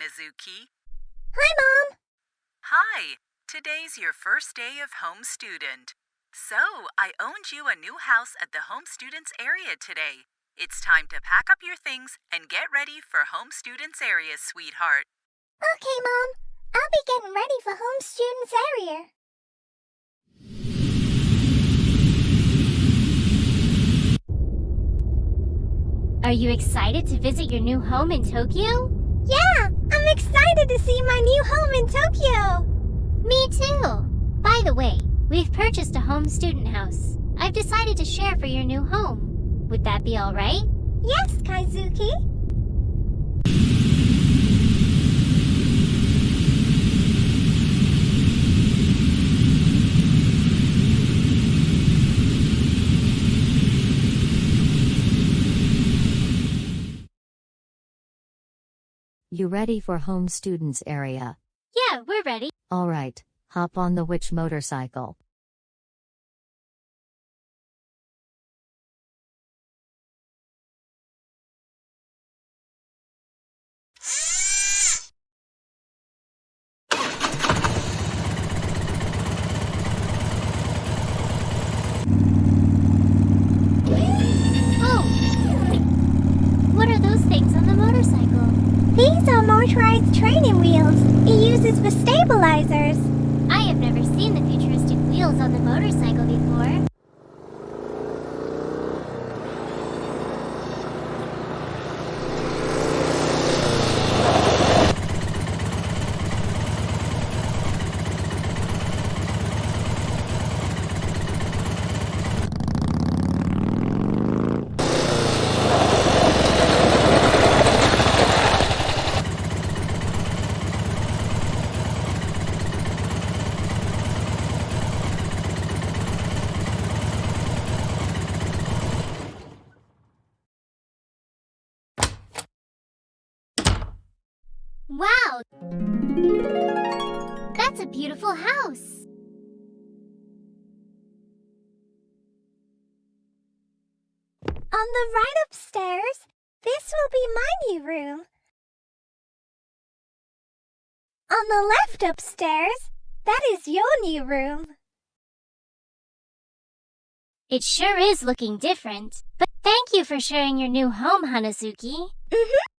Hanazuki. Hi, Mom. Hi, today's your first day of home student. So, I owned you a new house at the home students area today. It's time to pack up your things and get ready for home students area, sweetheart. Okay, Mom. I'll be getting ready for home students area. Are you excited to visit your new home in Tokyo? Yeah, I'm excited to see my new home in Tokyo. Me too. By the way, we've purchased a home student house. I've decided to share for your new home. Would that be all right? Yes, Kaizuki. You ready for home students area? We're ready. Alright, hop on the witch motorcycle. Oh! What are those things on the motorcycle? These are motorized training wheels. For stabilizers. I have never seen the futuristic wheels on the motorcycle before. Wow! That's a beautiful house. On the right upstairs, this will be my new room. On the left upstairs, that is your new room. It sure is looking different. But thank you for sharing your new home, Hanazuki. Mm-hmm.